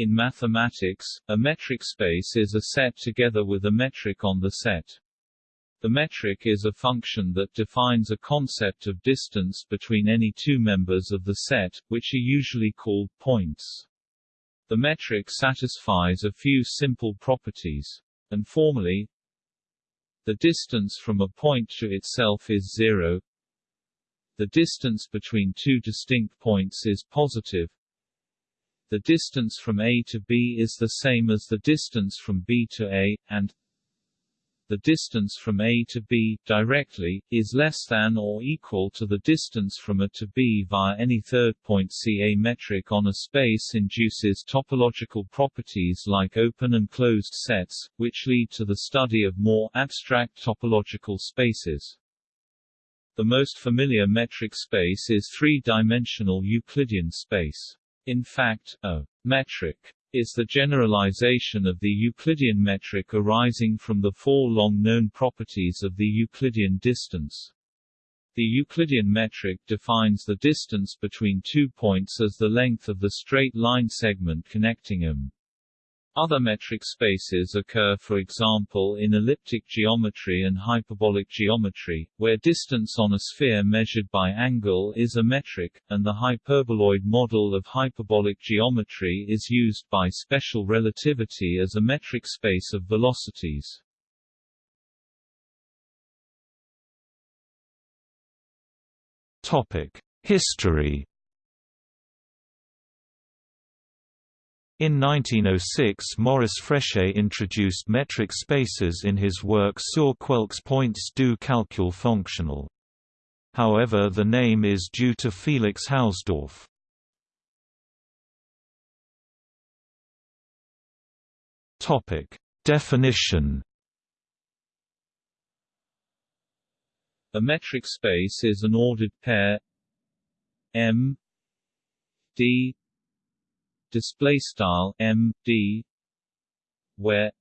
In mathematics, a metric space is a set together with a metric on the set. The metric is a function that defines a concept of distance between any two members of the set, which are usually called points. The metric satisfies a few simple properties. And formally, the distance from a point to itself is zero. The distance between two distinct points is positive. The distance from A to B is the same as the distance from B to A, and the distance from A to B, directly, is less than or equal to the distance from A to B via any third point. CA metric on a space induces topological properties like open and closed sets, which lead to the study of more abstract topological spaces. The most familiar metric space is three-dimensional Euclidean space. In fact, a metric is the generalization of the Euclidean metric arising from the four long-known properties of the Euclidean distance. The Euclidean metric defines the distance between two points as the length of the straight line segment connecting them. Other metric spaces occur for example in elliptic geometry and hyperbolic geometry, where distance on a sphere measured by angle is a metric, and the hyperboloid model of hyperbolic geometry is used by special relativity as a metric space of velocities. History In 1906 Maurice Fréchet introduced metric spaces in his work Sur quelques points du calcul fonctionnel. However the name is due to Felix Hausdorff. Definition A metric space is an ordered pair M D display style M D where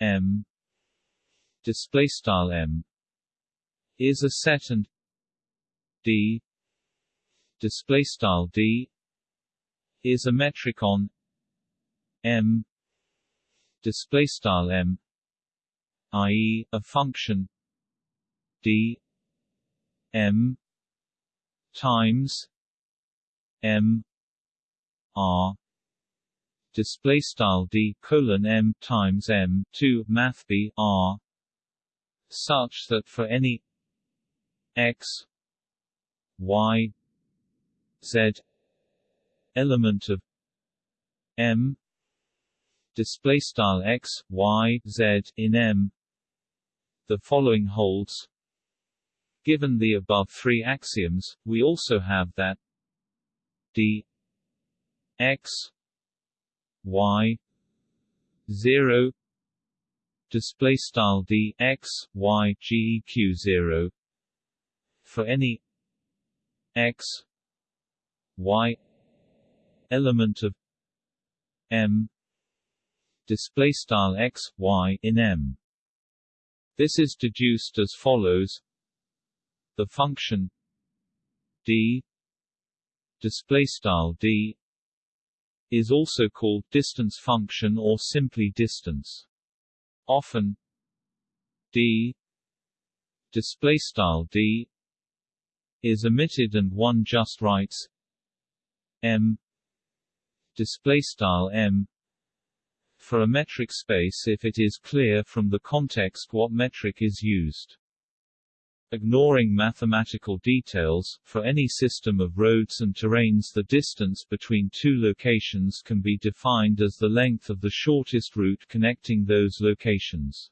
M display style M is a set and D display style D is a metric on M display style M i.e. a function D M times M R. Display style D colon M times M two math B R. Such that for any X Y Z element of M display style X Y Z in M the following holds. Given the above three axioms, we also have that d x y 0 display style d x y geq 0 for any x y element of m display style x y in m. This is deduced as follows. The function d display style d is also called distance function or simply distance. Often d display style d is omitted and one just writes m display style m for a metric space if it is clear from the context what metric is used. Ignoring mathematical details, for any system of roads and terrains the distance between two locations can be defined as the length of the shortest route connecting those locations.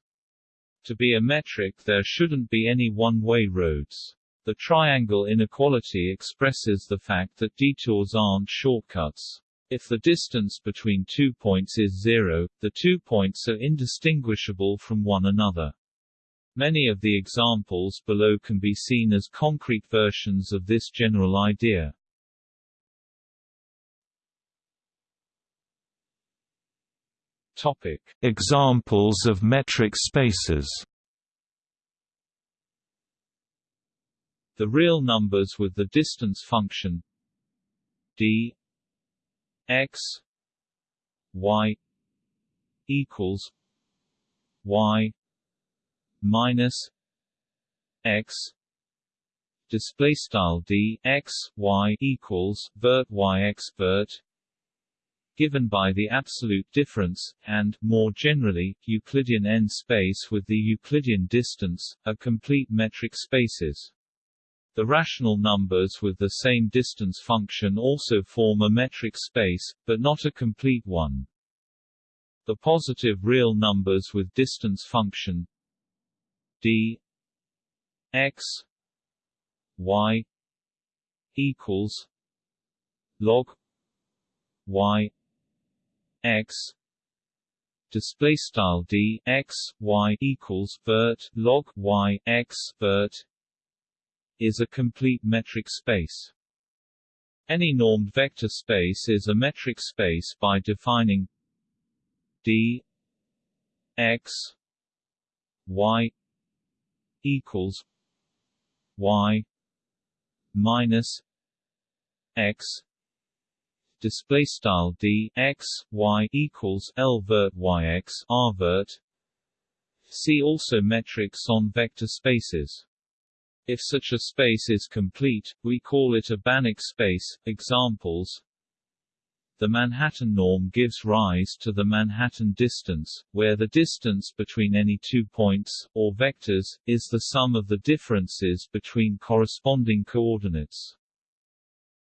To be a metric there shouldn't be any one-way roads. The triangle inequality expresses the fact that detours aren't shortcuts. If the distance between two points is zero, the two points are indistinguishable from one another. Many of the examples below can be seen as concrete versions of this general idea. Topic. Examples of metric spaces The real numbers with the distance function d x y equals y minus x display style d x y equals vert y x vert given by the absolute difference, and, more generally, Euclidean n-space with the Euclidean distance, are complete metric spaces. The rational numbers with the same distance function also form a metric space, but not a complete one. The positive real numbers with distance function d x y equals log y x display style d x y equals vert log y x vert is a complete metric space. Any normed vector space is a metric space by defining d x y equals y minus x display style d x y equals l vert y x r vert. See also metrics on vector spaces. If such a space is complete, we call it a Banach space. Examples the Manhattan norm gives rise to the Manhattan distance, where the distance between any two points, or vectors, is the sum of the differences between corresponding coordinates.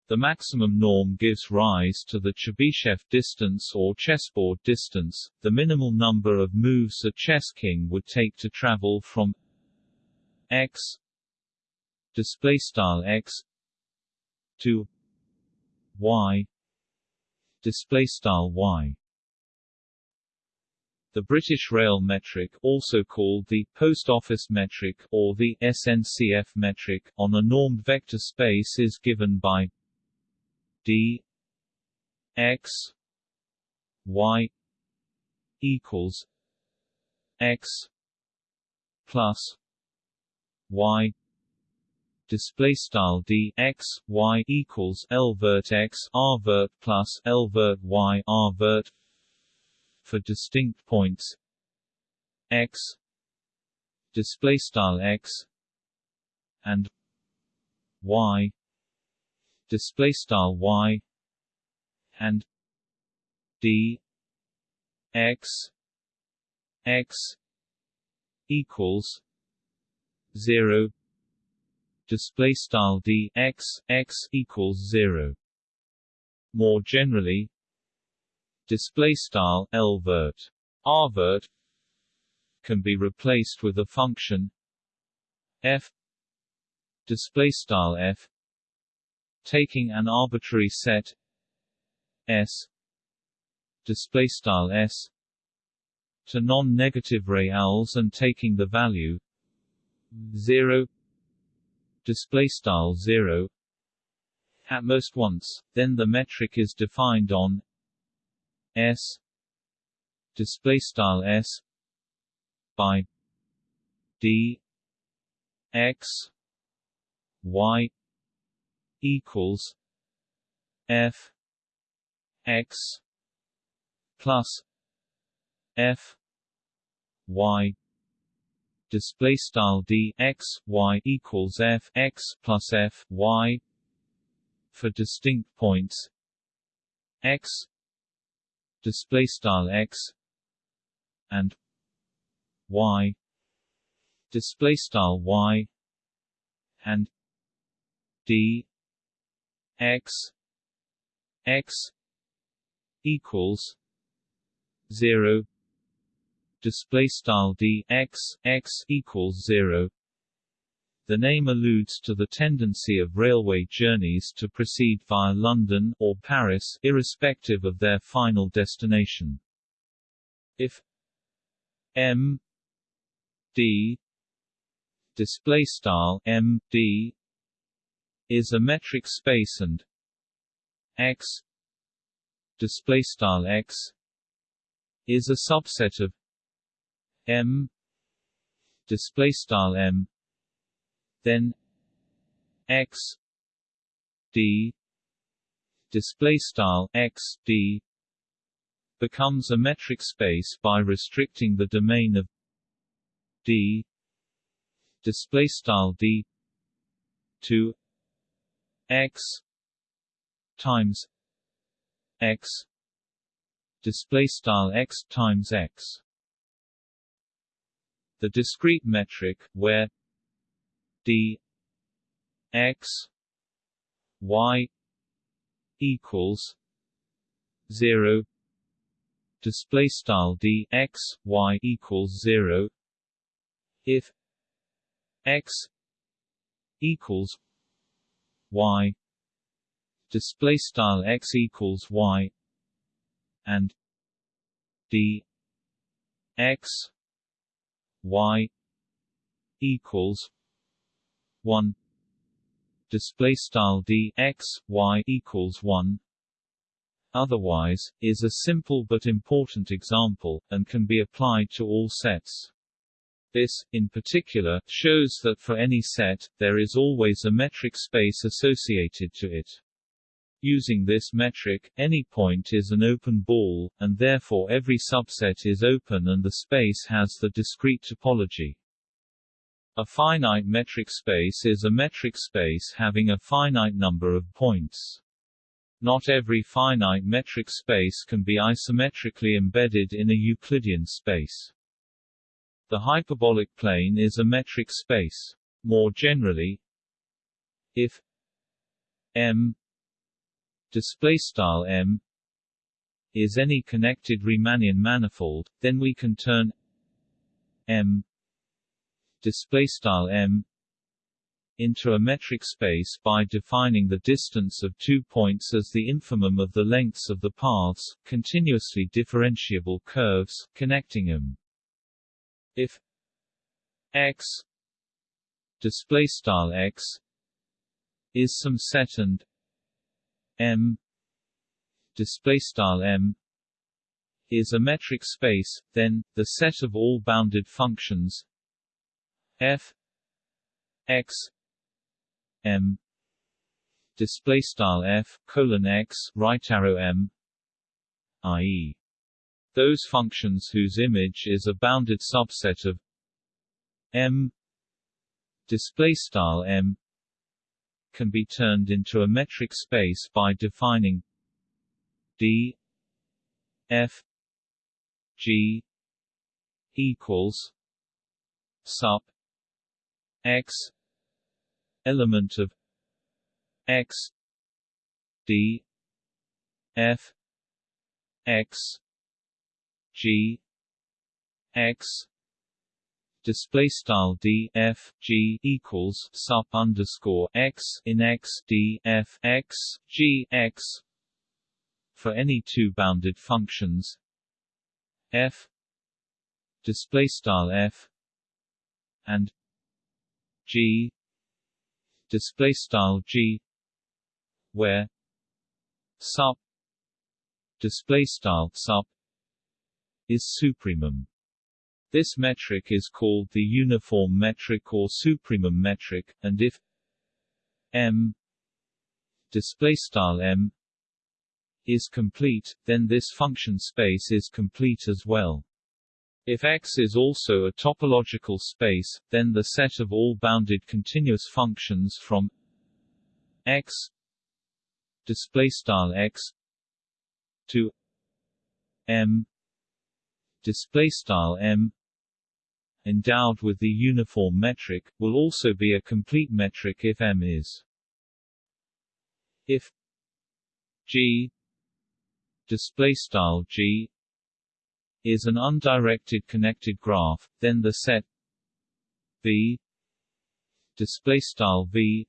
The maximum norm gives rise to the Chebyshev distance or chessboard distance, the minimal number of moves a chess king would take to travel from x display style x to y display style y. The British Rail metric, also called the Post Office metric or the SNCF metric, on a normed vector space is given by d x y equals x plus y display style d x y equals l vert x r vert plus l vert y r vert for distinct points. X display style x and y display style y and d x x equals 0 display style d x x equals 0 more generally display style l vert. R vert can be replaced with a function f display style f taking an arbitrary set S display style S to non-negative reals and taking the value 0 display style 0 at most once then the metric is defined on S display style S by D X Y equals f x plus f y display style d x y equals f x plus f y for distinct points. X display style x and y display style y and d x x equals 0 display style d x x equals 0 the name alludes to the tendency of railway journeys to proceed via London or Paris irrespective of their final destination. If m d display style m d is a metric space and x display style x is a subset of m. Display style m. Then x. D. Display style x d. Becomes a metric space by restricting the domain of d. Display style d. To x times x. Display style x times x the discrete metric where d x y equals 0 display style d x y equals 0 if x equals y. Display style x equals y. And d x y equals 1 display style d x y equals 1 otherwise is a simple but important example and can be applied to all sets. This, in particular, shows that for any set, there is always a metric space associated to it. Using this metric, any point is an open ball, and therefore every subset is open and the space has the discrete topology. A finite metric space is a metric space having a finite number of points. Not every finite metric space can be isometrically embedded in a Euclidean space. The hyperbolic plane is a metric space. More generally, if M display style M is any connected Riemannian manifold, then we can turn M display style M into a metric space by defining the distance of two points as the infimum of the lengths of the paths, continuously differentiable curves, connecting them. If x display style x is some set and m. Display style m is a metric space, then the set of all bounded functions. F. X. M. Display style f colon x right arrow m i.e those functions whose image is a bounded subset of M. Display style M can be turned into a metric space by defining D F G equals sup X element of X D F X G X display style d f g equals sup underscore x in x d f x g x for any two bounded functions f display style f and g display style g where sup display style sup is supremum. This metric is called the uniform metric or supremum metric, and if M displaystyle M is complete, then this function space is complete as well. If X is also a topological space, then the set of all bounded continuous functions from X displaystyle X to M display style m endowed with the uniform metric will also be a complete metric if m is. If g display style g is an undirected connected graph then the set v display style v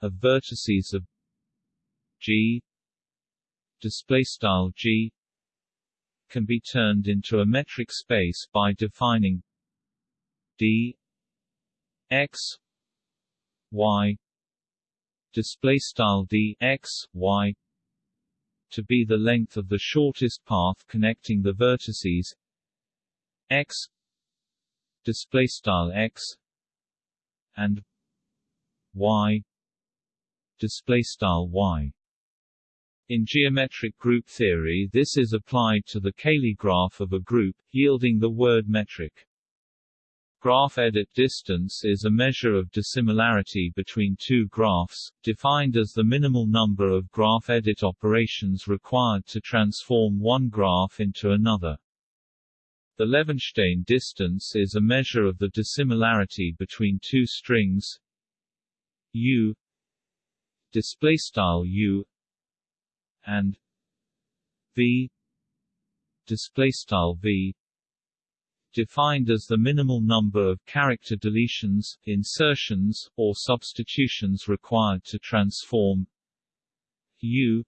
of vertices of g display style g can be turned into a metric space by defining d x y display style d x y to be the length of the shortest path connecting the vertices x display style x and y display style y In geometric group theory this is applied to the Cayley graph of a group, yielding the word metric. Graph edit distance is a measure of dissimilarity between two graphs, defined as the minimal number of graph edit operations required to transform one graph into another. The Levenshtein distance is a measure of the dissimilarity between two strings u displaystyle u and v displaystyle v defined as the minimal number of character deletions, insertions, or substitutions required to transform u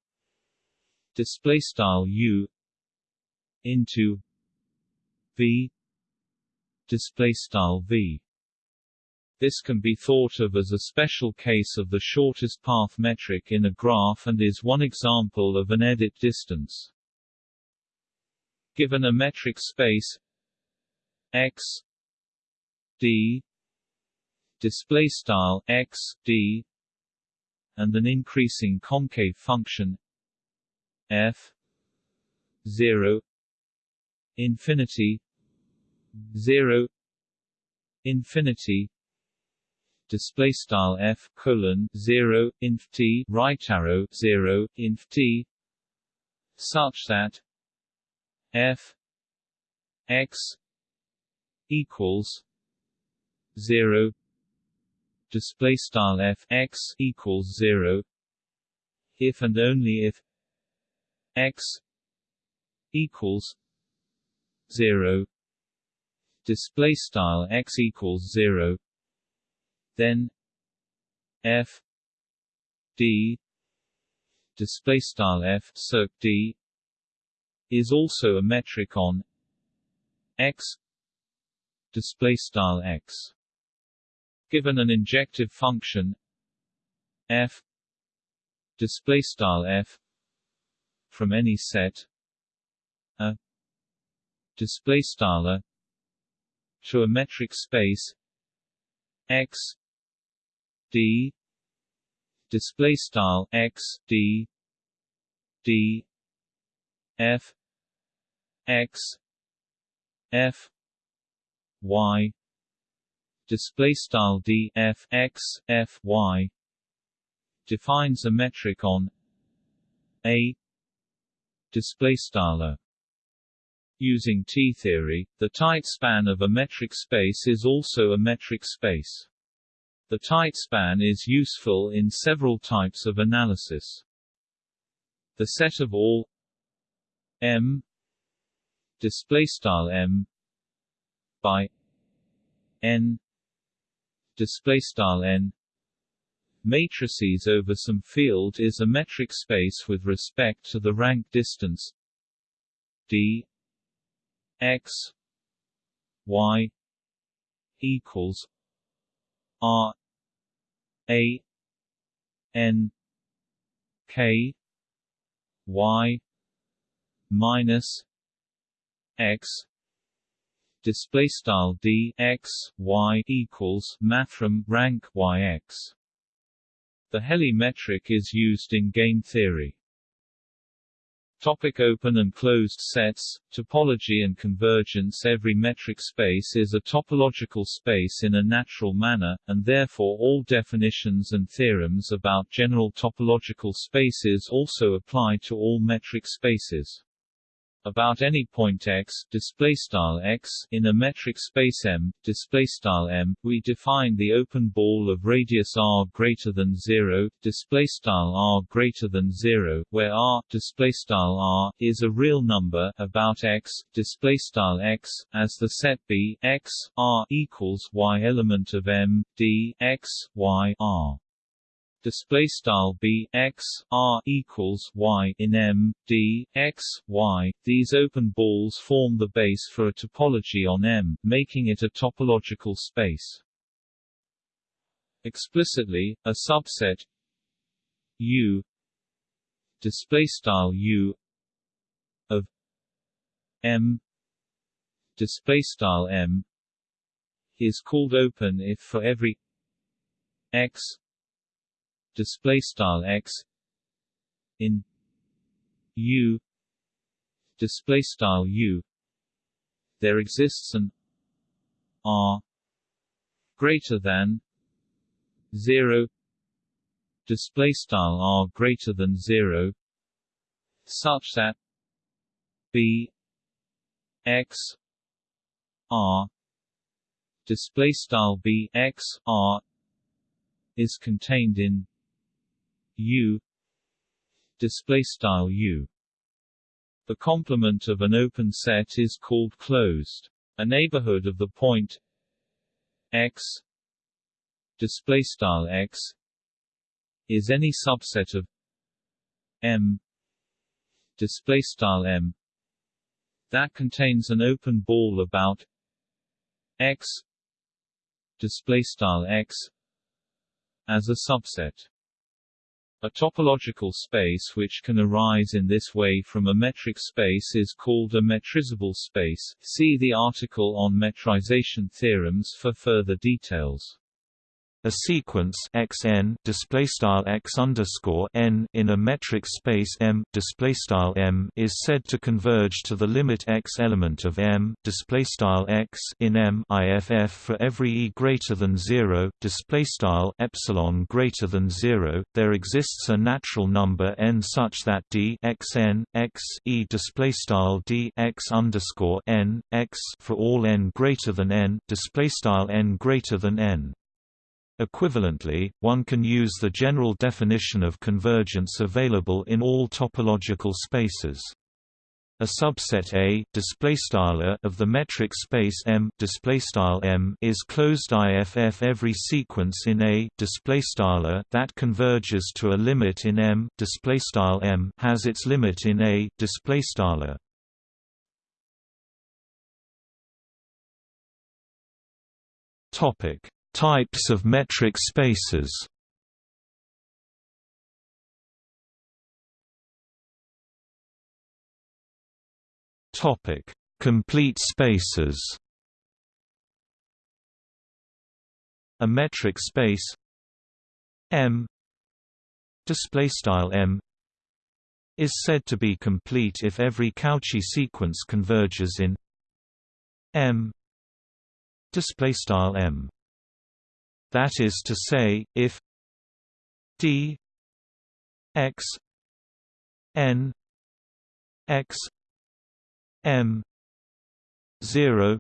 displaystyle u into v displaystyle v this can be thought of as a special case of the shortest path metric in a graph and is one example of an edit distance. Given a metric space x d display style x d and an increasing concave function f 0 infinity 0 infinity display style f colon 0 inf t right arrow 0 inf t such that f x equals 0 display style f x equals 0 if and only if x equals 0 display style x equals 0 then f d display style f circ d is also a metric on x display style x. Given an injective function f display style f from any set a display style a to a metric space x d display style x d d f x f y. Display style d f x f y. Defines a metric on a. Display style Using T-theory, the tight span of a metric space is also a metric space. The tight span is useful in several types of analysis. The set of all M. Displaystyle M by N displaystyle N matrices over some field is a metric space with respect to the rank distance d x y equals r a n k y minus x display style d x y equals mathrm rank y x. The Helly metric is used in game theory. Topic open and closed sets, topology and convergence Every metric space is a topological space in a natural manner, and therefore all definitions and theorems about general topological spaces also apply to all metric spaces about any point x display style x in a metric space M display style M we define the open ball of radius r greater than 0 display style r greater than 0 where r display style r is a real number about x display style x as the set B x r equals y element of M d x y r display style b x r equals y in M d x y. These open balls form the base for a topology on M, making it a topological space. Explicitly, a subset U display style U of M display style M is called open if for every x display style x in u display style u. There exists an r greater than 0 display style r greater than 0 such that b x r display style b x r is contained in u display style u the complement of an open set is called closed a neighborhood of the point x display style x is any subset of M display style M that contains an open ball about X display style X as a subset. A topological space which can arise in this way from a metric space is called a metrizable space. See the article on metrization theorems for further details. A sequence xn display style x underscore n in a metric space M display style M is said to converge to the limit x element of M display style x in M IFF for every e greater than zero display style epsilon greater than zero. There exists a natural number n such that d xn x e display style d x underscore n x for all n greater than n display style n greater than n. Equivalently, one can use the general definition of convergence available in all topological spaces. A subset A of the metric space M M is closed IFF every sequence in A that converges to a limit in M M has its limit in A Topic Types of metric spaces Topic: Complete spaces. A metric space M display style M is said to be complete if every Cauchy sequence converges in M display style M that is to say, if d x n x m zero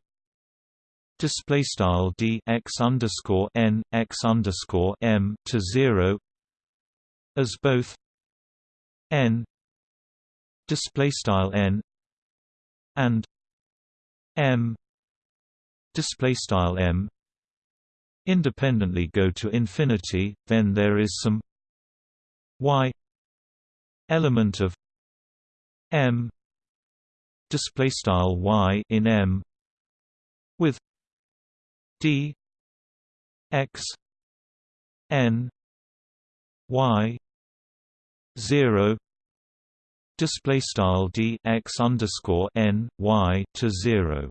display style d x underscore n x underscore m to zero as both n display style n and m display style m independently go to infinity, then there is some y element of m display style y in m with d x n y 0 display style d x underscore n y to 0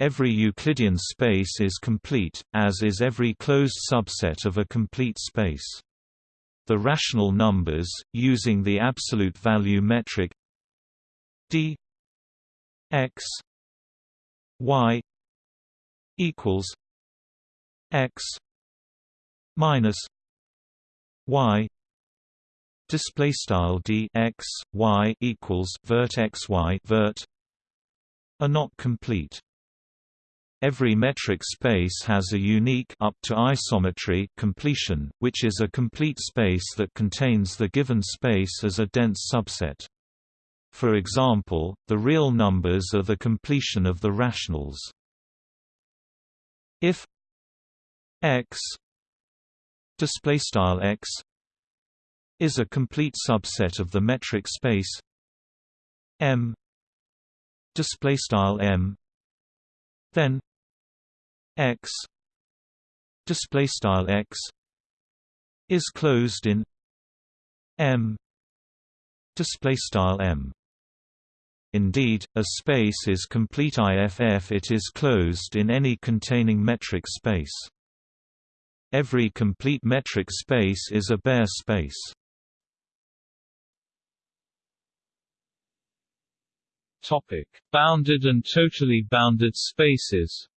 Every Euclidean space is complete, as is every closed subset of a complete space. The rational numbers, using the absolute value metric d x y equals x minus y display style d x y equals vert x y vert are not complete Every metric space has a unique up to isometry completion, which is a complete space that contains the given space as a dense subset. For example, the real numbers are the completion of the rationals. If x display style x is a complete subset of the metric space M display style M then x display style x is closed in M display style M Indeed, a space is complete IFF it is closed in any containing metric space. Every complete metric space is a Baire space. Topic: Bounded and totally bounded spaces.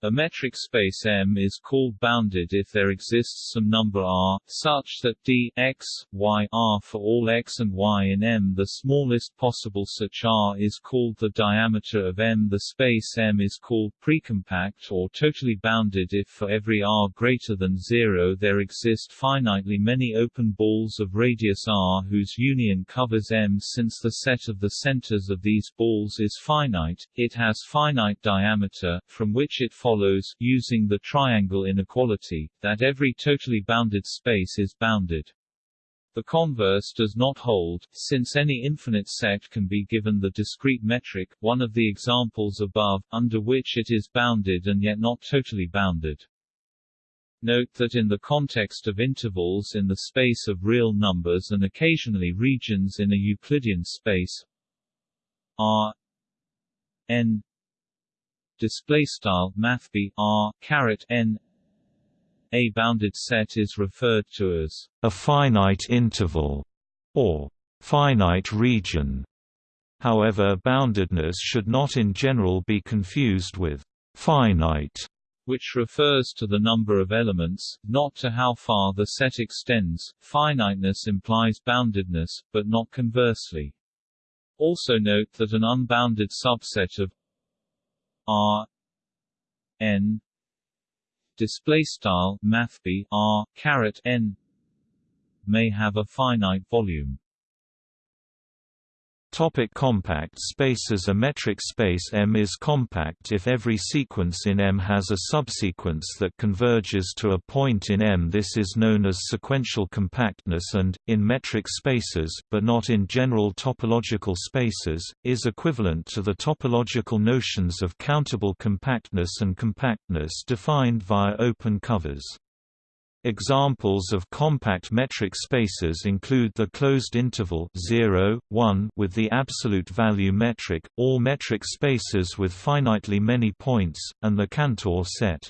A metric space M is called bounded if there exists some number r, such that d x, y r for all x and y in M. The smallest possible such r is called the diameter of M. The space M is called precompact or totally bounded if for every r greater than 0 there exist finitely many open balls of radius r whose union covers M. Since the set of the centers of these balls is finite, it has finite diameter, from which it follows follows, using the triangle inequality, that every totally bounded space is bounded. The converse does not hold, since any infinite set can be given the discrete metric, one of the examples above, under which it is bounded and yet not totally bounded. Note that in the context of intervals in the space of real numbers and occasionally regions in a Euclidean space R n display style mathb r caret n a bounded set is referred to as a finite interval or finite region. However boundedness should not in general be confused with finite which refers to the number of elements, not to how far the set extends. Finiteness implies boundedness, but not conversely. Also note that an unbounded subset of R N display style mathb R caret N may have a finite volume Topic compact spaces A metric space M is compact if every sequence in M has a subsequence that converges to a point in M. This is known as sequential compactness and, in metric spaces but not in general topological spaces, is equivalent to the topological notions of countable compactness and compactness defined via open covers. Examples of compact metric spaces include the closed interval 0, 1 with the absolute value metric, all metric spaces with finitely many points, and the Cantor set.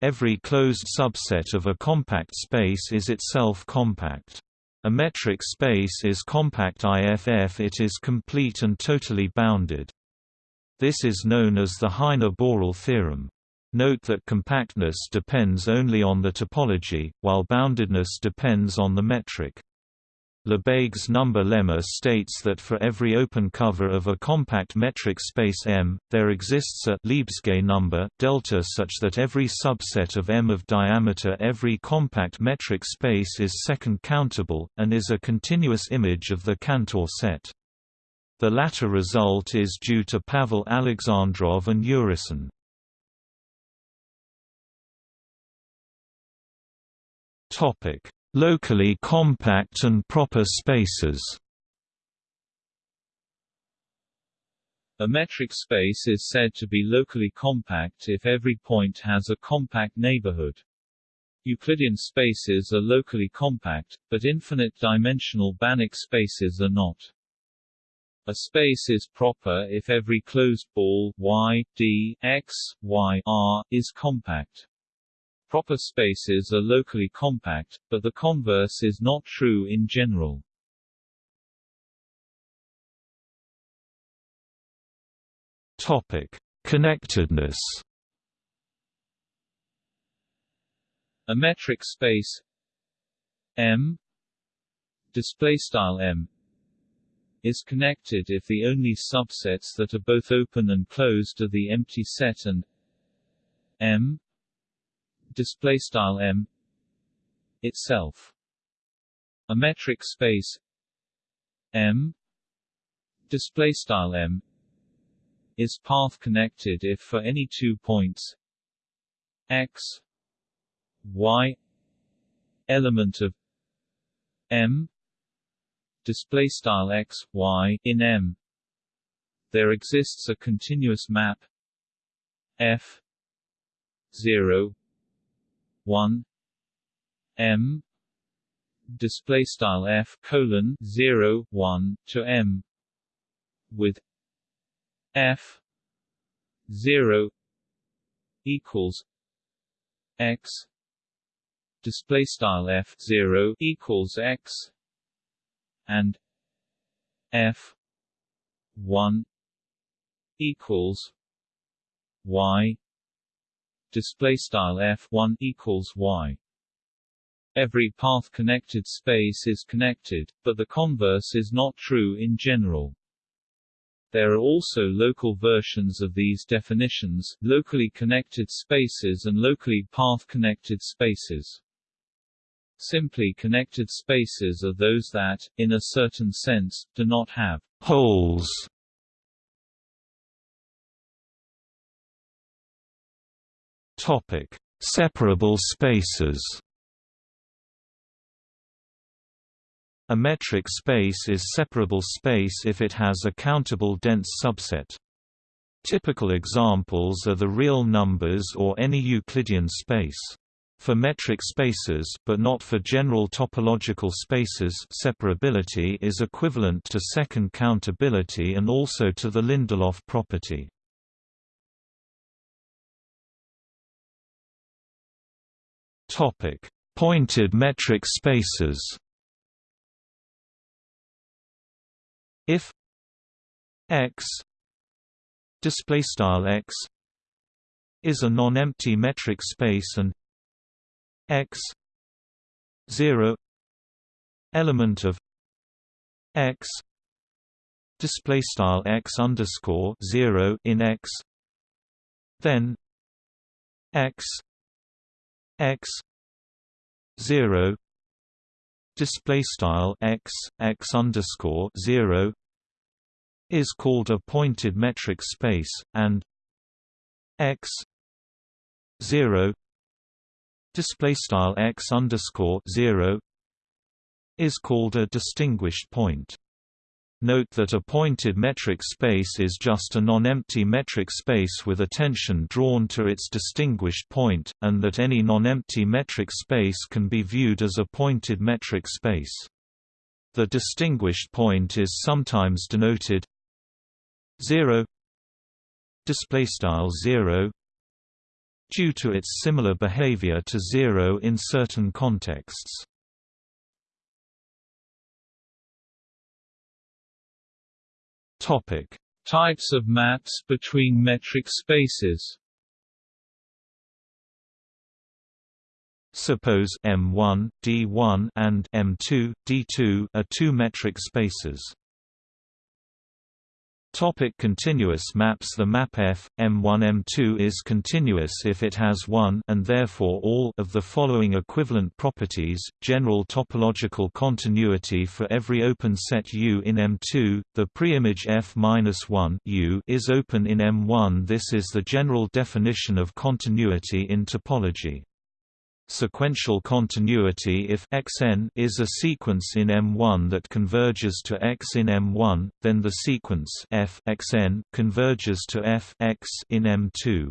Every closed subset of a compact space is itself compact. A metric space is compact IFF it is complete and totally bounded. This is known as the Heine-Borel theorem. Note that compactness depends only on the topology, while boundedness depends on the metric. Lebesgue's number lemma states that for every open cover of a compact metric space M, there exists a Lebesgue number delta such that every subset of M of diameter every compact metric space is second countable, and is a continuous image of the Cantor set. The latter result is due to Pavel Alexandrov and Urysohn. Topic: Locally compact and proper spaces. A metric space is said to be locally compact if every point has a compact neighborhood. Euclidean spaces are locally compact, but infinite-dimensional Banach spaces are not. A space is proper if every closed ball y, d, x, y, r, is compact. Proper spaces are locally compact, but the converse is not true in general. Topic: Connectedness. A metric space M display style M is connected if the only subsets that are both open and closed are the empty set and M display style M itself. A metric space M display style M is path connected if for any two points x y element of M display style x y in M. There exists a continuous map f 0 1 m display style f colon 0 1 to m with f 0 equals x display style f 0 equals x and f 1 equals y display style f1 equals y Every path-connected space is connected, but the converse is not true in general. There are also local versions of these definitions, locally connected spaces and locally path-connected spaces. Simply connected spaces are those that, in a certain sense, do not have holes. Topic: Separable spaces. A metric space is separable space if it has a countable dense subset. Typical examples are the real numbers or any Euclidean space. For metric spaces but not for general topological spaces separability is equivalent to second countability and also to the Lindelof property. Pointed metric spaces. If x display style x is a non-empty metric space and x 0 element of x display style x underscore 0 in x then x x 0 display style x x underscore 0 is called a pointed metric space and x 0 display style x underscore 0 is called a distinguished point Note that a pointed metric space is just a non-empty metric space with attention drawn to its distinguished point, and that any non-empty metric space can be viewed as a pointed metric space. The distinguished point is sometimes denoted 0 display style 0 due to its similar behavior to 0 in certain contexts. Topic: Types of maps between metric spaces. Suppose M1, D1 and M2, D2 are two metric spaces. Topic continuous maps The map F, M1 M2 is continuous if it has one and therefore all of the following equivalent properties, general topological continuity for every open set U in M2, the preimage F-1 U is open in M1 This is the general definition of continuity in topology sequential continuity if xn is a sequence in M1 that converges to X in M1, then the sequence f xn converges to f x in M2.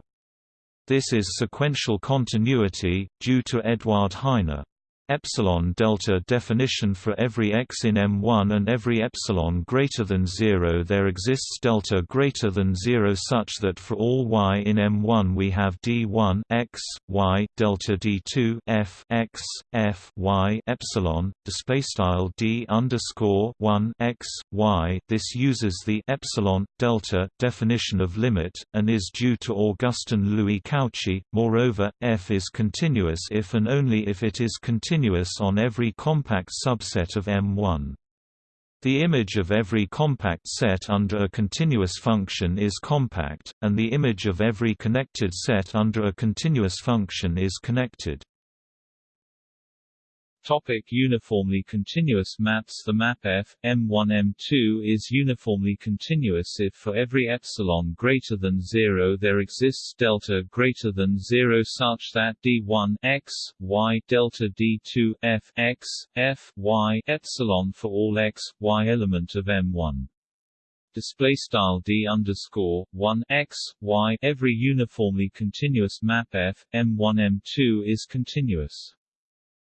This is sequential continuity, due to Eduard Heine epsilon delta definition for every x in M1 and every epsilon greater than 0 there exists delta greater than 0 such that for all y in M1 we have d1 x y delta d2 f x f y epsilon display style d underscore 1 x y. This uses the epsilon delta definition of limit and is due to Augustin Louis Cauchy. Moreover f is continuous if and only if it is continuous continuous on every compact subset of M1. The image of every compact set under a continuous function is compact, and the image of every connected set under a continuous function is connected. Topic uniformly continuous maps. The map F, M1 M2 is uniformly continuous if for every epsilon greater than 0 there exists delta greater than 0 such that d1 x, y delta d2 f x, f y epsilon for all x, y element of M1 display style d underscore 1 x y. Every uniformly continuous map f m1 m2 is continuous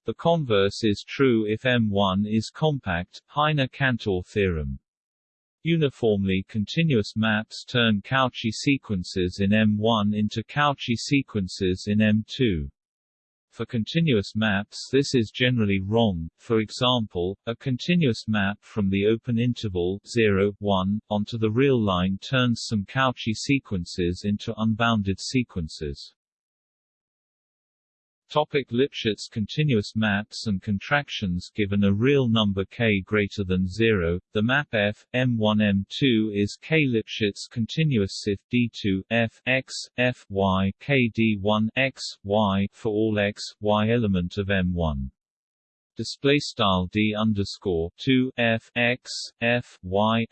the converse is true if M1 is compact, Heine-Cantor theorem. Uniformly continuous maps turn Cauchy sequences in M1 into Cauchy sequences in M2. For continuous maps this is generally wrong, for example, a continuous map from the open interval 0, 1, onto the real line turns some Cauchy sequences into unbounded sequences. Topic Lipschitz continuous maps and contractions Given a real number k greater than 0, the map f, m1 m2 is k Lipschitz continuous if d2 f x, f y k d1 x, y for all x, y element of m1 display style d underscore two f x f y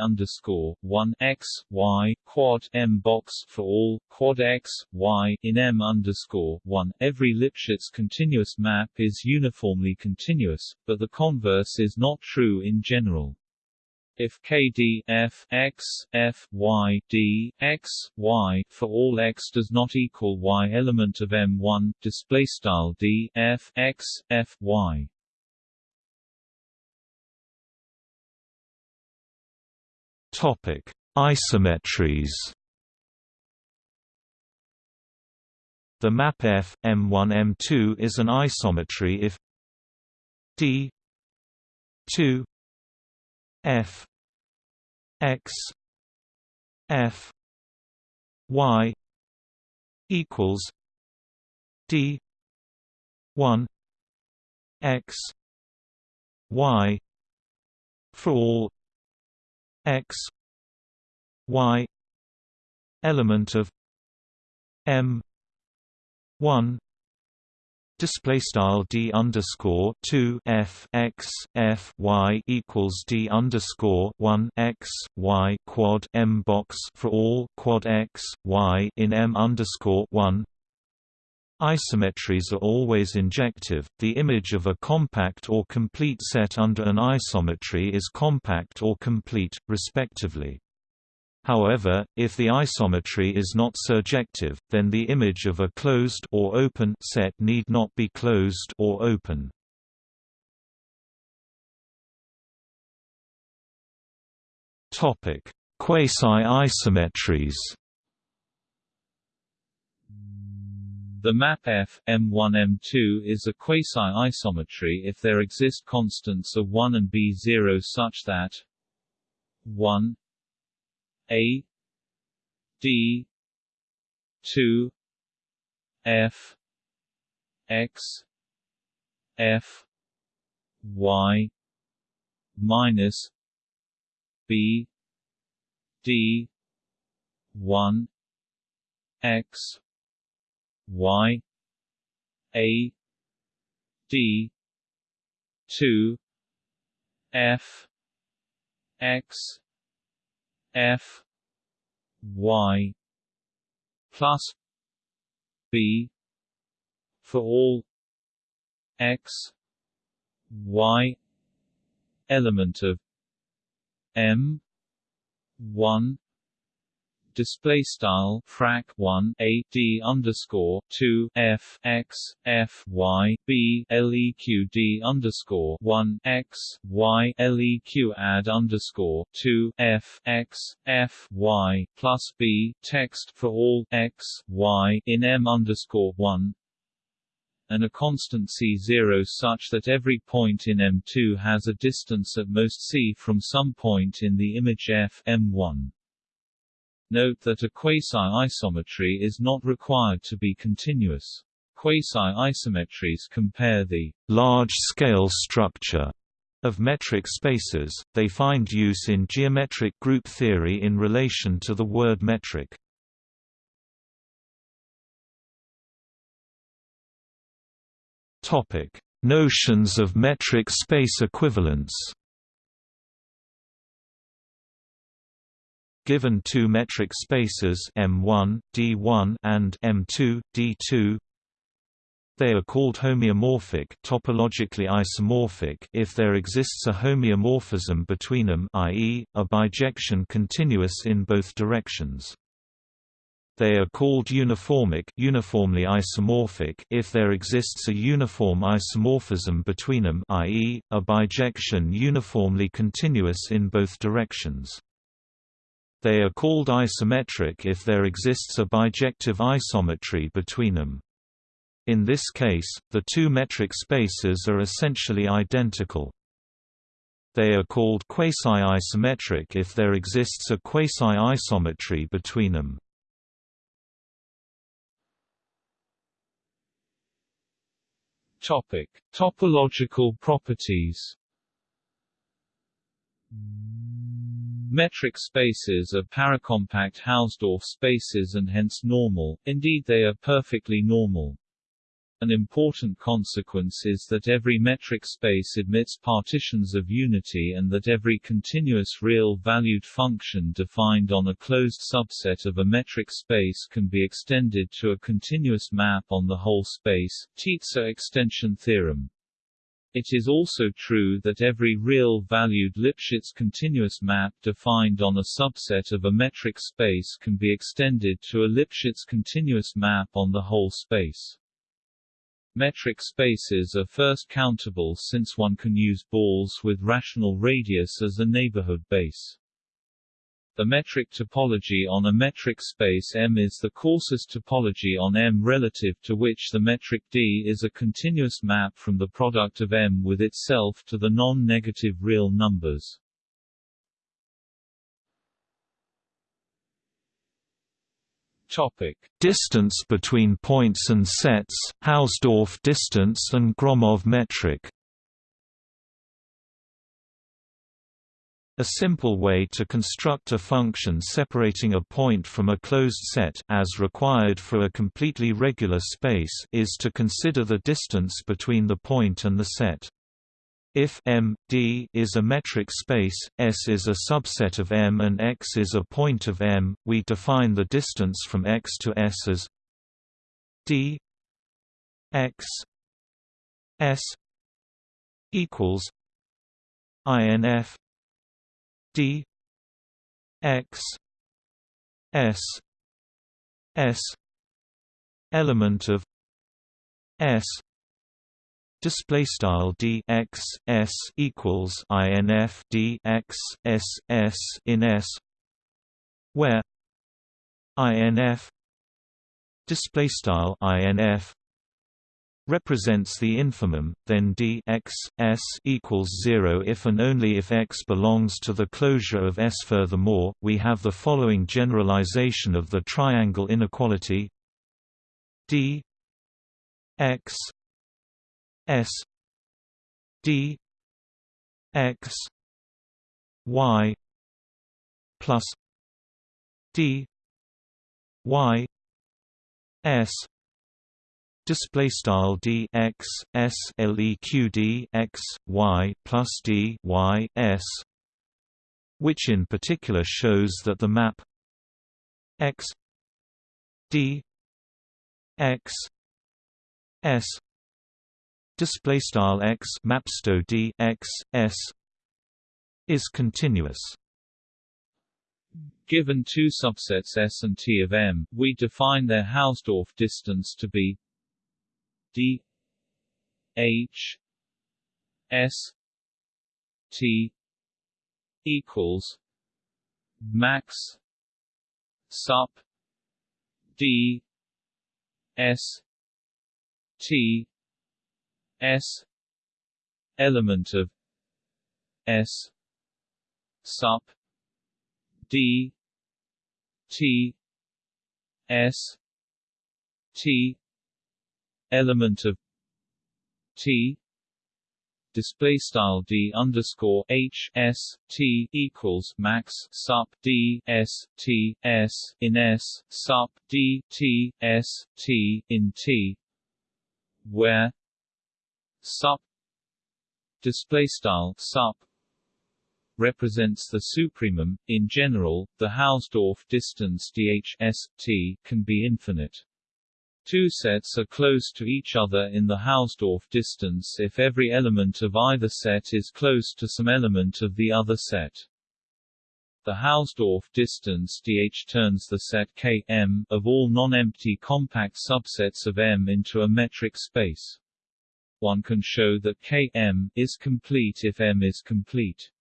underscore one x y quad m box for all quad x y in m underscore one. Every Lipschitz continuous map is uniformly continuous, but the converse is not true in general. If KD f x f y d x y for all x does not equal y element of M1, display style d f x f y. Topic: Isometries. The map F M1 M2 is an isometry if D 2 f x f y equals d 1 x y for all x y element of m 1 display style d underscore two f x f y equals d underscore one x y quad m box for all quad x y in m underscore one. Isometries are always injective. The image of a compact or complete set under an isometry is compact or complete, respectively. However, if the isometry is not surjective, then the image of a closed or open set need not be closed or open. Topic: Quasi-isometries. The map F M1 M2 is a quasi-isometry if there exist constants of 1 and b0 such that 1 a D two F X F Y minus B D one X Y A D two F X F Y plus B for all X Y element of M one display style frac 1 a d underscore 2 f x f y b leq d underscore 1 x y leq add underscore 2 f x f y plus b text for all x y in m underscore 1 and a constant c0 such that every point in M2 has a distance at most c from some point in the image f M1. Note that a quasi-isometry is not required to be continuous. Quasi-isometries compare the large-scale structure of metric spaces, they find use in geometric group theory in relation to the word metric. Notions of metric space equivalence Given two metric spaces M1, D1 and M2, D2, they are called homeomorphic topologically isomorphic if there exists a homeomorphism between them i.e., a bijection continuous in both directions. They are called uniformic uniformly isomorphic if there exists a uniform isomorphism between them i.e., a bijection uniformly continuous in both directions. They are called isometric if there exists a bijective isometry between them. In this case, the two metric spaces are essentially identical. They are called quasi-isometric if there exists a quasi-isometry between them. Topic: Topological properties. Metric spaces are paracompact Hausdorff spaces and hence normal, indeed they are perfectly normal. An important consequence is that every metric space admits partitions of unity and that every continuous real-valued function defined on a closed subset of a metric space can be extended to a continuous map on the whole space Tietze extension theorem. It is also true that every real-valued Lipschitz continuous map defined on a subset of a metric space can be extended to a Lipschitz continuous map on the whole space. Metric spaces are first countable since one can use balls with rational radius as a neighborhood base. The metric topology on a metric space M is the coarsest topology on M relative to which the metric D is a continuous map from the product of M with itself to the non-negative real numbers. Topic: Distance between points and sets, Hausdorff distance and Gromov metric. A simple way to construct a function separating a point from a closed set as required for a completely regular space is to consider the distance between the point and the set. If M, D is a metric space, S is a subset of M and X is a point of M, we define the distance from X to S as D X S equals INF D X S S element of S display style d x s equals inf d x s s in s where inf display style inf represents the infimum, then d x s equals 0 if and only if x belongs to the closure of S. Furthermore, we have the following generalization of the triangle inequality d x S D X Y plus D Y S display style d x s plus d y s which in particular shows that the map x d x s display style x mapsto d x s is continuous. Given two subsets S and T of M, we define their Hausdorff distance to be d h s t equals max sup d s t S element of S sup D T S T element of T display style d underscore h s t equals max sup d s t s in s sup d t s t in t where sup display style sup represents the supremum. In general, the Hausdorff distance dh can be infinite. Two sets are close to each other in the Hausdorff distance if every element of either set is close to some element of the other set. The Hausdorff distance dh turns the set K M of all non-empty compact subsets of M into a metric space one can show that K M is complete if M is complete.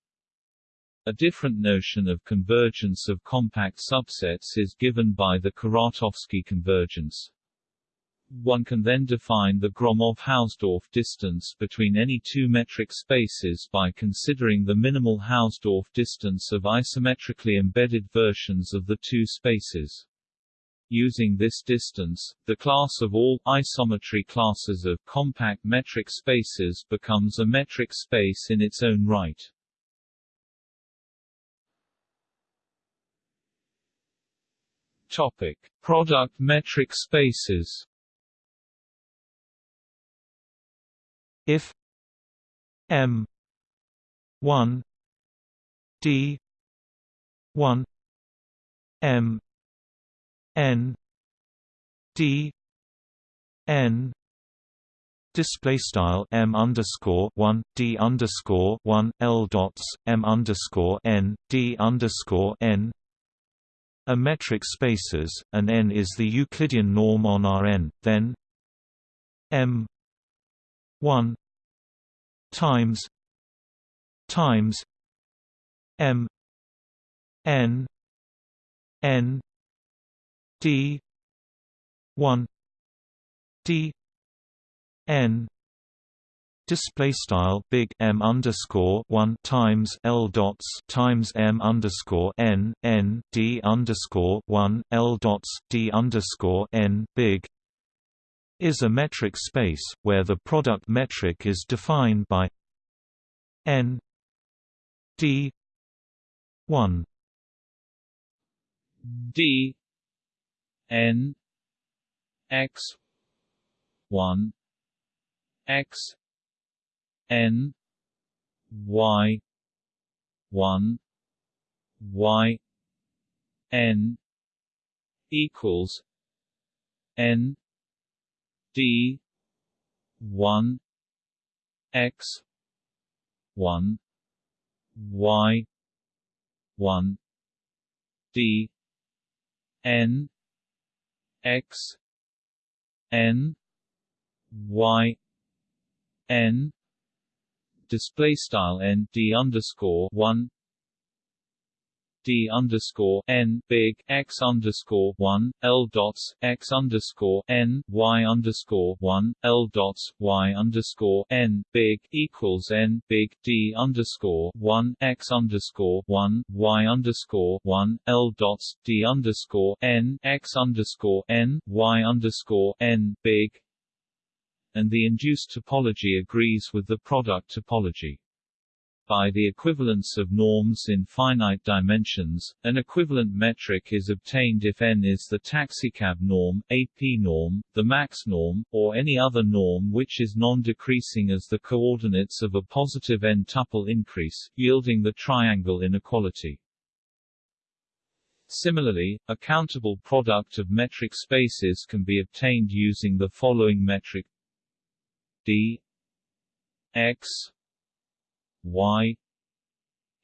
A different notion of convergence of compact subsets is given by the Kuratowski convergence. One can then define the Gromov-Hausdorff distance between any two metric spaces by considering the minimal Hausdorff distance of isometrically embedded versions of the two spaces. Using this distance, the class of all isometry classes of compact metric spaces becomes a metric space in its own right. Topic: Product metric spaces. If M one D one M N D N display style m underscore one d underscore one l dots m underscore n d underscore n. A metric spaces, and n is the Euclidean norm on Rn, then m 1 times times m n n d 1 d n display style big M underscore one times L dots times M underscore n n D underscore one L dots D underscore n big is a metric space, where the product metric is defined by n d 1 d n x 1 x n y 1 y n equals n d 1 x 1 y 1 d n x n y n display style n d underscore one d underscore n big x underscore one l dots x underscore n y underscore one l dots y underscore n big equals n big d underscore one x underscore one y underscore one l dots d underscore n x underscore n y underscore n big. And the induced topology agrees with the product topology by the equivalence of norms in finite dimensions, an equivalent metric is obtained if n is the taxicab norm, a p norm, the max norm, or any other norm which is non-decreasing as the coordinates of a positive n-tuple increase, yielding the triangle inequality. Similarly, a countable product of metric spaces can be obtained using the following metric d x y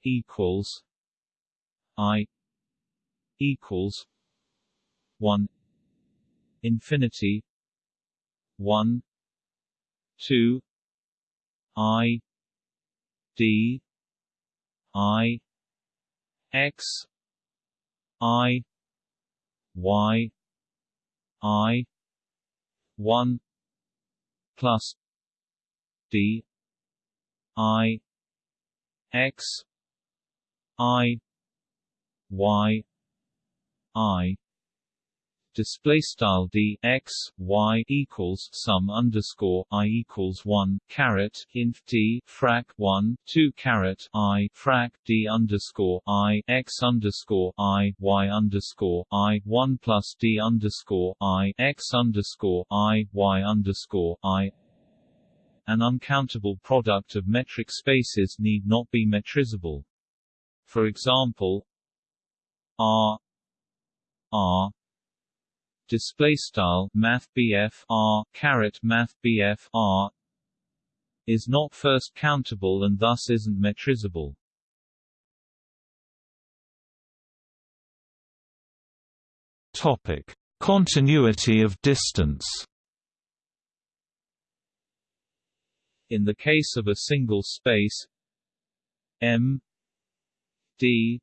equals i equals 1 infinity 1 2 i d i x i y i 1 plus d i x i y i. Display style d x y equals sum underscore i equals one caret inf d frac one two caret i frac d underscore i x underscore i y underscore i one plus d underscore i x underscore i y underscore i an uncountable product of metric spaces need not be metrizable. For example, R R display style R caret math R is not first countable and thus isn't metrizable. Topic: Continuity of distance. In the case of a single space M D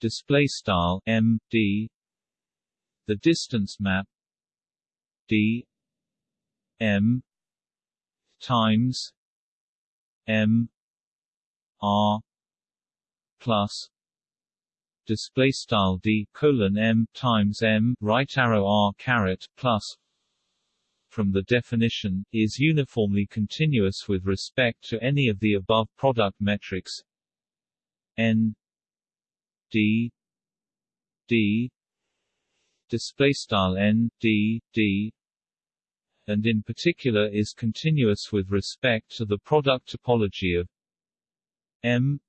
display style M D the distance map d m times m r plus display style d colon m times m right arrow r caret plus from the definition, is uniformly continuous with respect to any of the above product metrics. N d d display style n d d and in particular is continuous with respect to the product topology of m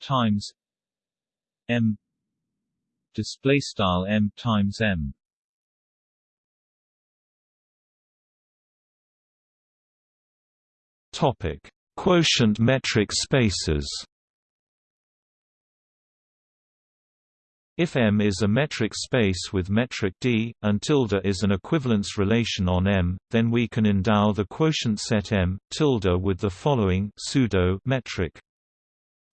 times m display style m times m topic quotient metric spaces If M is a metric space with metric D, and tilde is an equivalence relation on M, then we can endow the quotient set M, tilde with the following pseudo metric.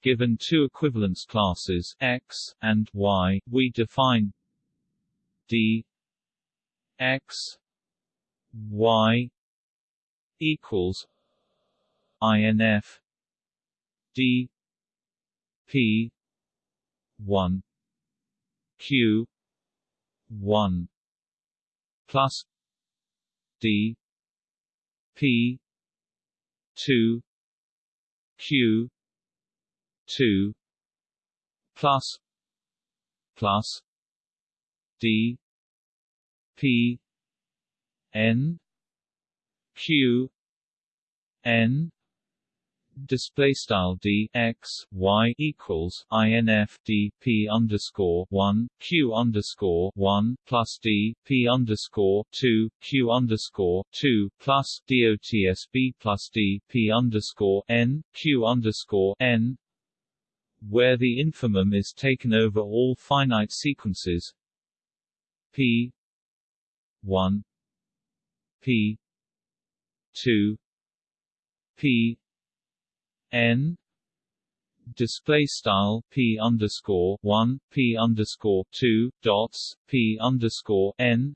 Given two equivalence classes X and Y, we define D X Y equals INF D P one Q one plus D P two Q two plus plus D P N Q N display style d x y equals inf d p underscore one q underscore one plus d p underscore two q underscore two plus dotsb plus d p underscore n q underscore n where the infimum is taken over all finite sequences. P 1 p 2 p n display style p underscore one p underscore two dots p underscore n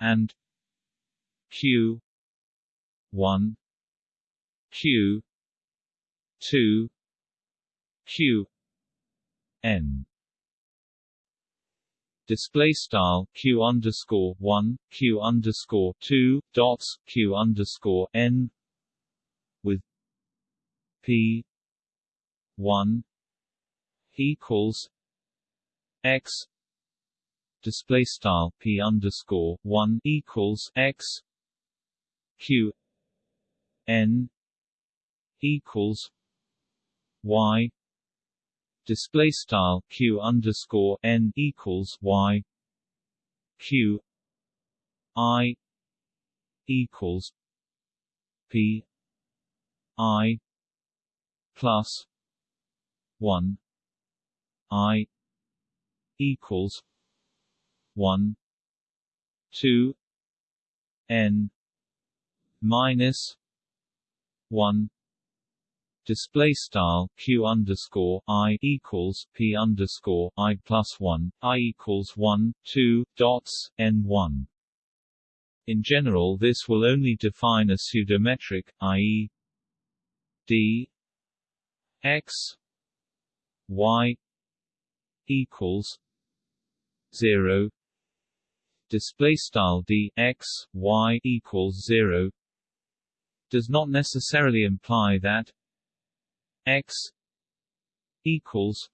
and q one q two q n. Display style q underscore one q underscore two dots q underscore n P one equals X display style P underscore one equals X Q N equals Y display style Q underscore N equals Y Q I equals P I plus one I equals one two N minus one display style q underscore i equals p underscore i plus one i equals one two dots n one. In general, this will only define a pseudometric, i.e., d x y equals 0 display style d x y equals 0 does not necessarily imply that x equals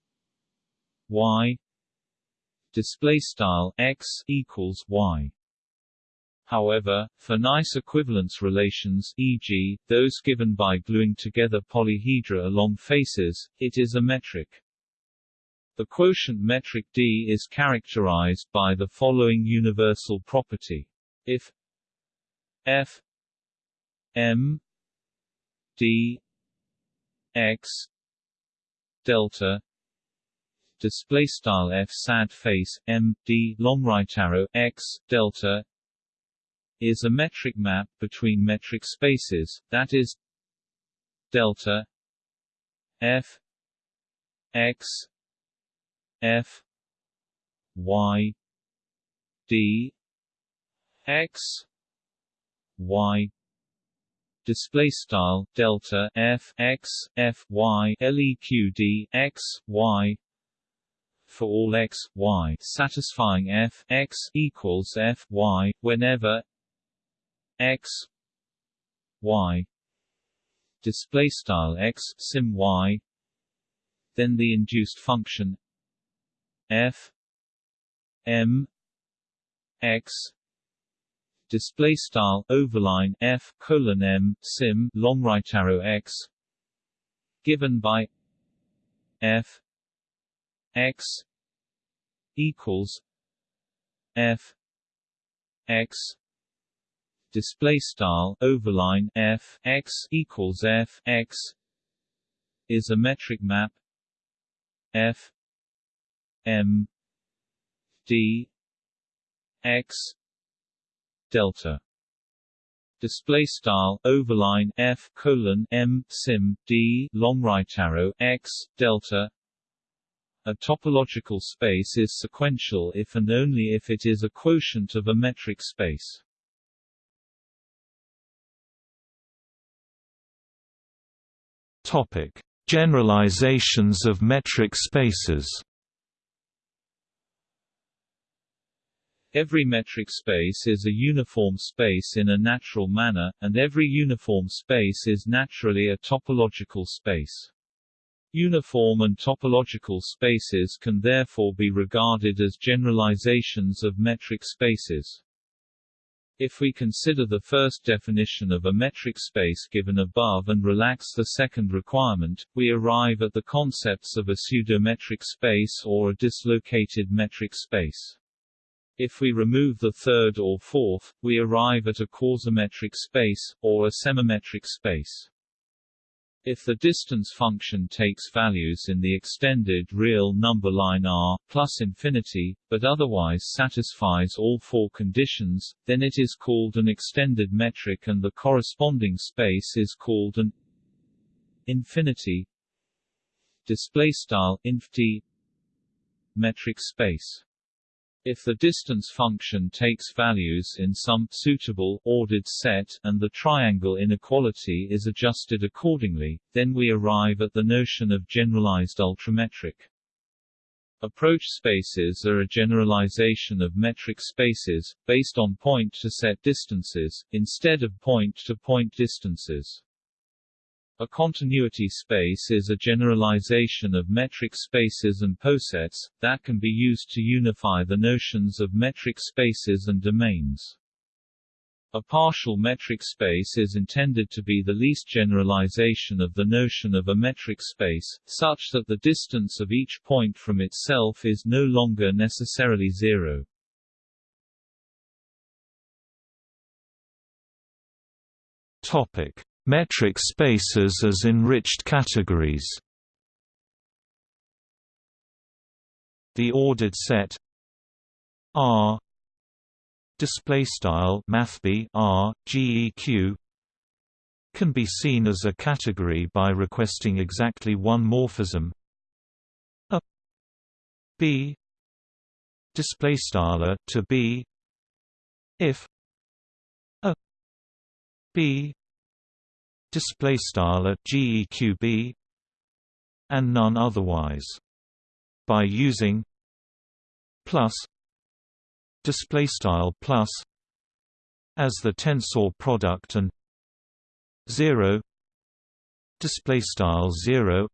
y. Display style x equals y However, for nice equivalence relations e.g., those given by gluing together polyhedra along faces, it is a metric. The quotient metric D is characterized by the following universal property. If f m d x delta display style f sad face m d long right arrow x delta is a metric map between metric spaces, that is delta f x f y d x y display style delta f x f y leq x y for all x y satisfying f x equals f y whenever x y. Display style x sim y. Then the induced function f m x. Display style overline f colon m sim long right arrow x. Given by f x equals f x display style overline f x equals f x is a metric map f m d x delta display style overline f colon m sim d long right arrow x delta a topological space is sequential if and only if it is a quotient of a metric space. Topic: Generalizations of metric spaces. Every metric space is a uniform space in a natural manner, and every uniform space is naturally a topological space. Uniform and topological spaces can therefore be regarded as generalizations of metric spaces. If we consider the first definition of a metric space given above and relax the second requirement, we arrive at the concepts of a pseudometric space or a dislocated metric space. If we remove the third or fourth, we arrive at a quasimetric space, or a semimetric space. If the distance function takes values in the extended real number line R, plus infinity, but otherwise satisfies all four conditions, then it is called an extended metric and the corresponding space is called an infinity display style inf metric space if the distance function takes values in some suitable ordered set and the triangle inequality is adjusted accordingly, then we arrive at the notion of generalized ultrametric. Approach spaces are a generalization of metric spaces, based on point-to-set distances, instead of point-to-point -point distances. A continuity space is a generalization of metric spaces and posets, that can be used to unify the notions of metric spaces and domains. A partial metric space is intended to be the least generalization of the notion of a metric space, such that the distance of each point from itself is no longer necessarily zero. Topic: Metric spaces as enriched categories. The ordered set R display style mathb R GEQ can be seen as a category by requesting exactly one morphism. A b display style to b if a b display style at geqb and none otherwise by using plus display style plus as the tensor product and 0 display style 0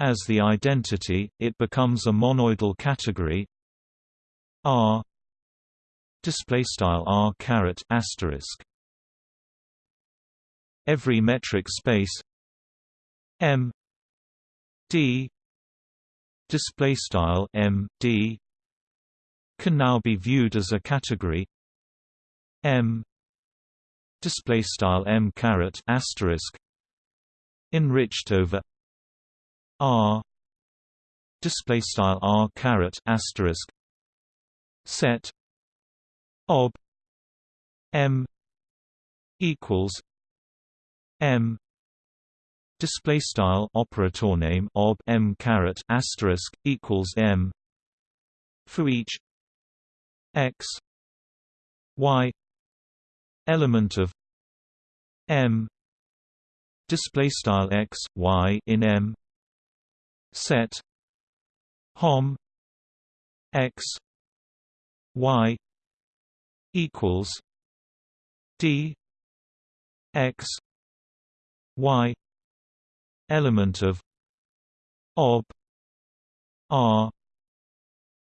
as the identity it becomes a monoidal category r display style r caret asterisk every metric space M D display style M D can now be viewed as a category M display style M caret asterisk enriched over R display style R caret asterisk set ob M equals M. Display style operator name ob M caret asterisk equals M. For each X. Y. Element of m. Display style x y in m. Set. Hom. X. Y. Equals d. X y element of ob r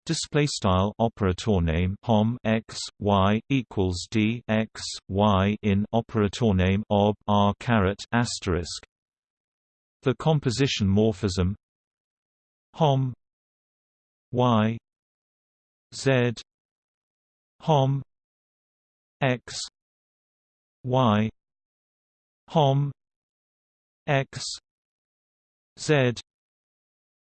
display style operator name hom x y equals d x y in operator name ob r caret asterisk. The composition morphism hom y z hom x y hom x z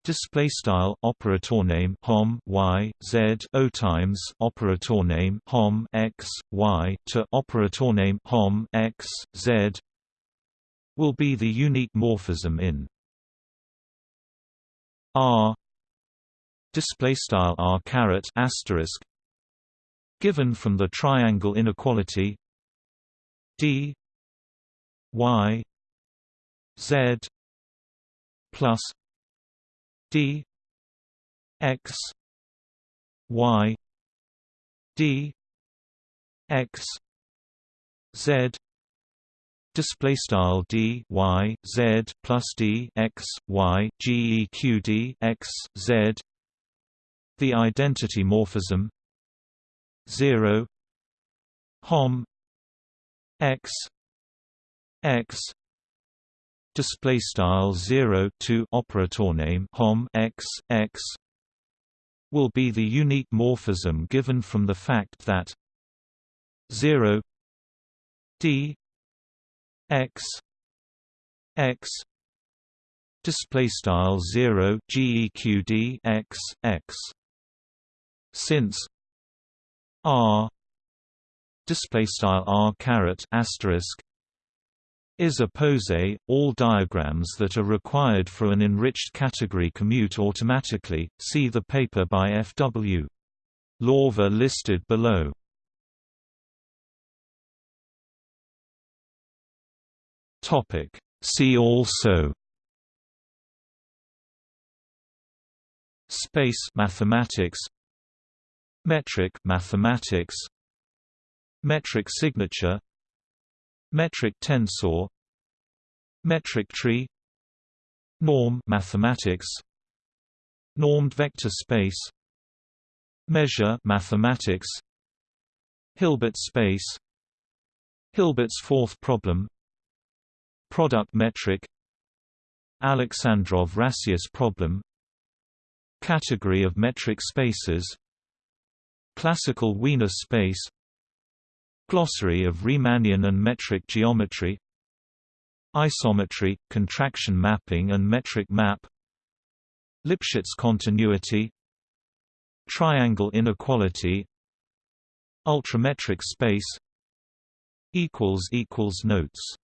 Display style operator name hom y z o times operator name hom x y to operator name hom x z will be the unique morphism in R display style R caret asterisk given from the triangle inequality D y z plus d x y d x z display style d y z plus d x y g e q d x z the identity morphism 0 hom x x display style 0 to operator name hom x x will be the unique morphism given from the fact that 0 d x x display style 0 geqd x x since r display style r caret asterisk is a pose, all diagrams that are required for an enriched category commute automatically, see the paper by F.W. Lawvere listed below. Topic. See also. Space mathematics. Metric mathematics. Metric signature Metric tensor. Metric tree. Norm mathematics. Normed vector space. Measure mathematics. Hilbert space. Hilbert's fourth problem. Product metric. Alexandrov-Rassias problem. Category of metric spaces. Classical Wiener space Glossary of Riemannian and metric geometry Isometry, contraction mapping and metric map Lipschitz continuity Triangle inequality Ultrametric space Notes